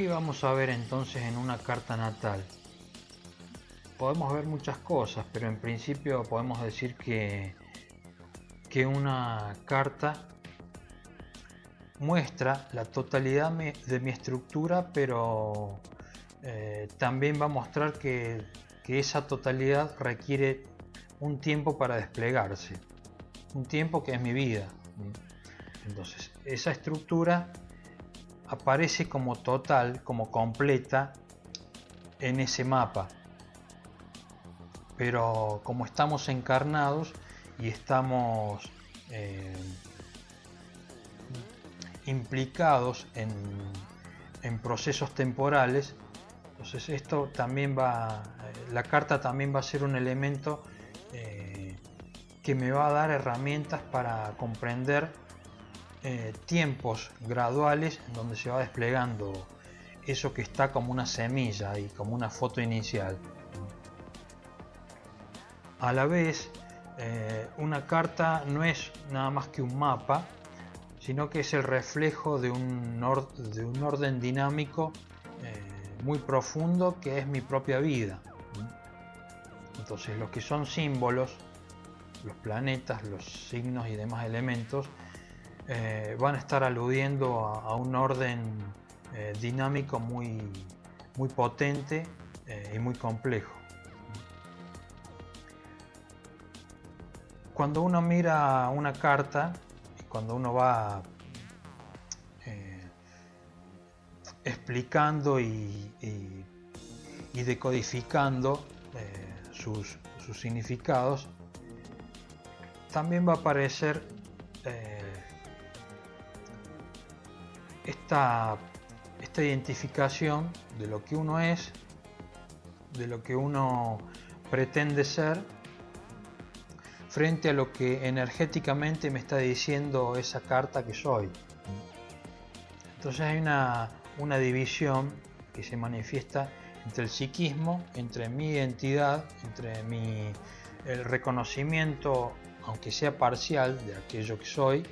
¿Qué vamos a ver entonces en una carta natal? Podemos ver muchas cosas, pero en principio podemos decir que, que una carta muestra la totalidad de mi estructura, pero eh, también va a mostrar que, que esa totalidad requiere un tiempo para desplegarse, un tiempo que es mi vida. Entonces, esa estructura aparece como total, como completa en ese mapa. Pero como estamos encarnados y estamos eh, implicados en, procesos temporales, entonces esto también va, eh, la carta también va a ser un elemento eh, que me va a dar herramientas para comprender eh, tiempos graduales en donde se va desplegando eso que está como una semilla y como una foto inicial. A la vez, eh, una carta no es nada más que un mapa, sino que es el reflejo de un, de un orden dinámico eh, muy profundo que es mi propia vida. Entonces, lo que son símbolos, los planetas, los signos y demás elementos, eh, van a estar aludiendo a, un orden eh, dinámico muy, muy potente eh, y muy complejo. Cuando uno mira una carta, cuando uno va explicando y, decodificando sus, sus, significados, también va a aparecer esta, esta identificación de lo que uno es, de lo que uno pretende ser, frente a lo que energéticamente me está diciendo esa carta que soy. Entonces hay una, una división que se manifiesta entre el psiquismo, entre mi identidad, entre mi, el reconocimiento, aunque sea parcial, de aquello que soy,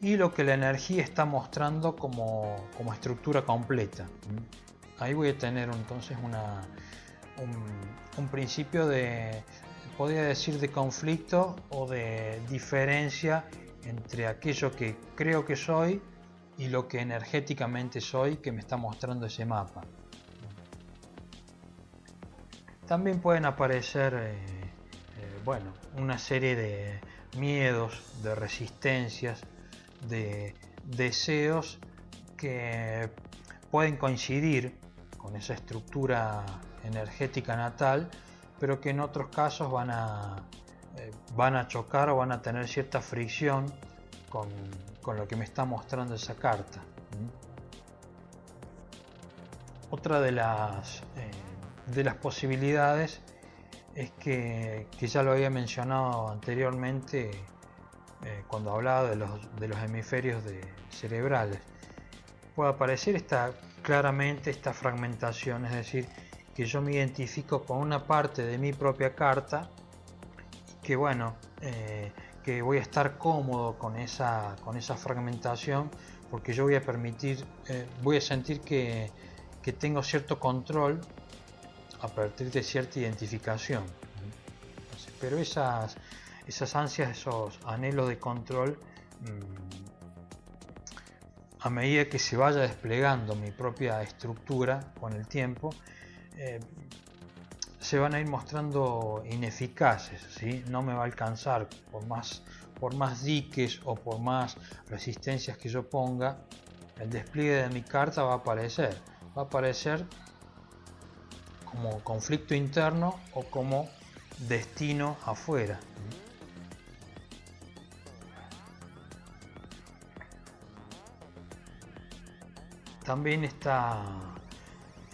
y lo que la energía está mostrando como, estructura completa. Ahí voy a tener entonces una, un, principio de, podría decir, de conflicto o de diferencia entre aquello que creo que soy y lo que energéticamente soy que me está mostrando ese mapa. También pueden aparecer eh, eh, bueno, una serie de miedos, de resistencias, de deseos que pueden coincidir con esa estructura energética natal, pero que en otros casos van a, eh, van a chocar o van a tener cierta fricción con, lo que me está mostrando esa carta. Otra de las, eh, de las posibilidades es que, que ya lo había mencionado anteriormente, eh, cuando hablaba de los, de los hemisferios cerebrales. Puede aparecer esta, claramente esta fragmentación, es decir, que yo me identifico con una parte de mi propia carta que bueno, eh, que voy a estar cómodo con esa, con esa fragmentación porque yo voy a permitir, eh, voy a sentir que, que tengo cierto control a partir de cierta identificación. Pero esas, esas ansias, esos anhelos de control, mm, a medida que se vaya desplegando mi propia estructura con el tiempo, eh, se van a ir mostrando ineficaces, no me va a alcanzar por más, por más diques o por más resistencias que yo ponga, el despliegue de mi carta va a aparecer, va a aparecer como conflicto interno o como destino afuera. También está,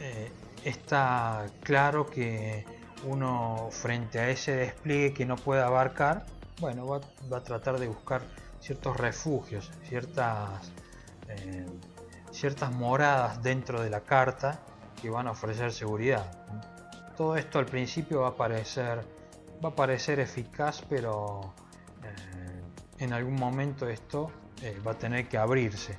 eh, está claro que uno frente a ese despliegue que no puede abarcar, bueno, va, a tratar de buscar ciertos refugios, ciertas, eh, ciertas moradas dentro de la carta que van a ofrecer seguridad. Todo esto al principio va a parecer, va a parecer eficaz, pero eh, en algún momento esto va a tener que abrirse.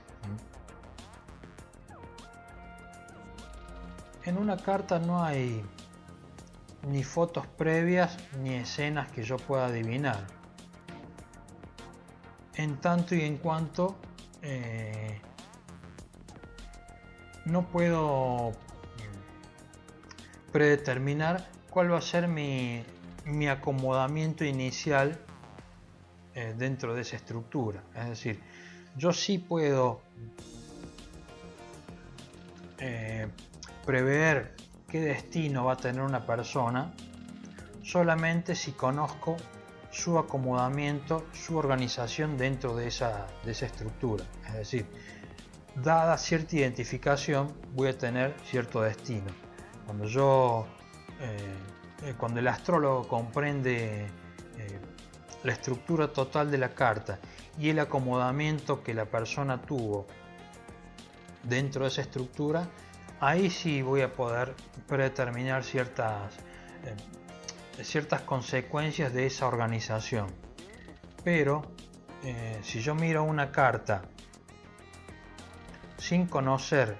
En una carta no hay ni fotos previas ni escenas que yo pueda adivinar. En tanto y en cuanto eh, no puedo predeterminar cuál va a ser mi, acomodamiento inicial eh, dentro de esa estructura. Es decir, yo sí puedo prever qué destino va a tener una persona solamente si conozco su acomodamiento, su organización dentro de esa, de esa estructura. Es decir, dada cierta identificación voy a tener cierto destino. Cuando yo, eh, eh, cuando el astrólogo comprende eh, la estructura total de la carta y el acomodamiento que la persona tuvo dentro de esa estructura, ahí sí voy a poder predeterminar ciertas, ciertas consecuencias de esa organización. Pero si yo miro una carta sin conocer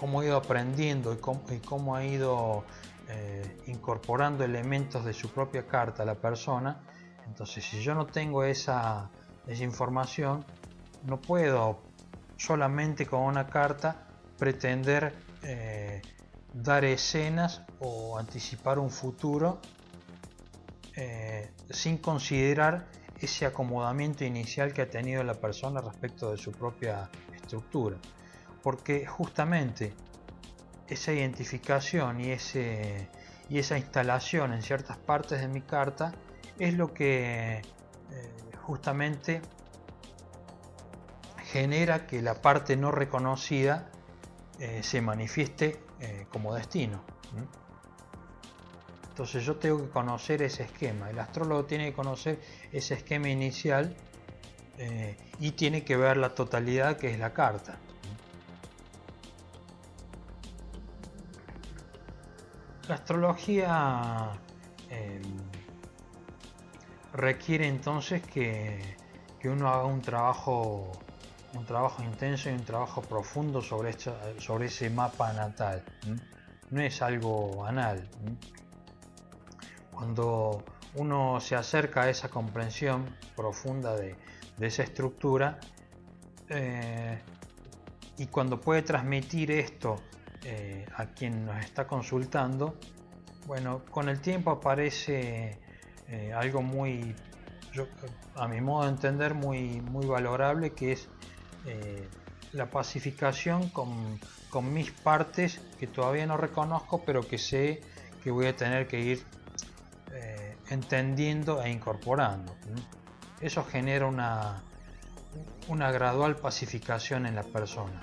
cómo ha ido aprendiendo y cómo, ha ido eh, incorporando elementos de su propia carta a la persona. Entonces, si yo no tengo esa, información, no puedo solamente con una carta pretender eh, dar escenas o anticipar un futuro eh, sin considerar ese acomodamiento inicial que ha tenido la persona respecto de su propia estructura. Porque justamente esa identificación y, ese, y esa instalación en ciertas partes de mi carta es lo que eh, justamente genera que la parte no reconocida eh, se manifieste eh, como destino. Entonces yo tengo que conocer ese esquema. El astrólogo tiene que conocer ese esquema inicial y tiene que ver la totalidad que es la carta. La astrología em, requiere entonces que, uno haga un trabajo, un trabajo intenso y un trabajo profundo sobre, sobre ese mapa natal. No es algo banal. Cuando uno se acerca a esa comprensión profunda de, esa estructura eh, y cuando puede transmitir esto eh, a quien nos está consultando, bueno, con el tiempo aparece eh, algo muy, a mi modo de entender, muy, muy valorable, que es eh, la pacificación con, mis partes que todavía no reconozco, pero que sé que voy a tener que ir entendiendo e incorporando. Eso genera una, una gradual pacificación en la persona.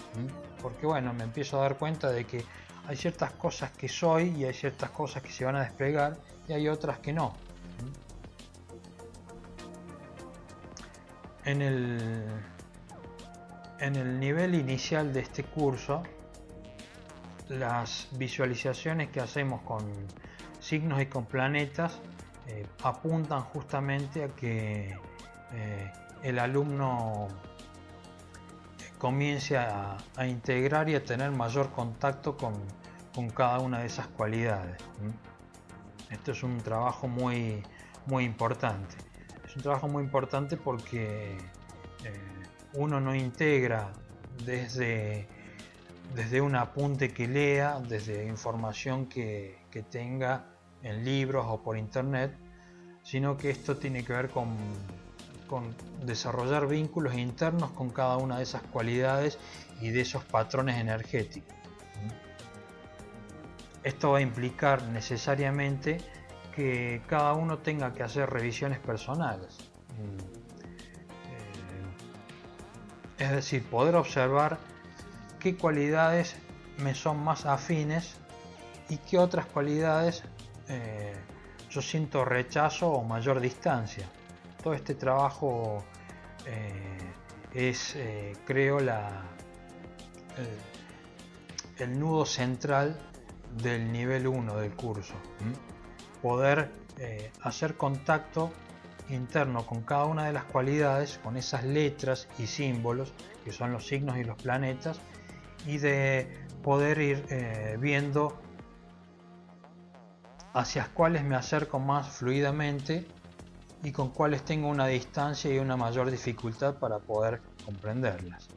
Porque bueno, me empiezo a dar cuenta de que hay ciertas cosas que soy y hay ciertas cosas que se van a desplegar y hay otras que no. En el, en el nivel inicial de este curso, las visualizaciones que hacemos con signos y con planetas eh, apuntan justamente a que eh, el alumno comience a, integrar y a tener mayor contacto con, cada una de esas cualidades. Esto es un trabajo muy, muy importante. Es un trabajo muy importante porque eh, uno no integra desde, desde un apunte que lea, desde información que, que tenga en libros o por internet, sino que esto tiene que ver con con desarrollar vínculos internos con cada una de esas cualidades y de esos patrones energéticos. Esto va a implicar necesariamente que cada uno tenga que hacer revisiones personales. Es decir, poder observar qué cualidades me son más afines y qué otras cualidades eh, yo siento rechazo o mayor distancia todo este trabajo eh, es, eh, creo, la, el, nudo central del nivel 1 del curso. Poder eh, hacer contacto interno con cada una de las cualidades, con esas letras y símbolos que son los signos y los planetas, y de poder ir eh, viendo hacia cuáles me acerco más fluidamente y con cuáles tengo una distancia y una mayor dificultad para poder comprenderlas.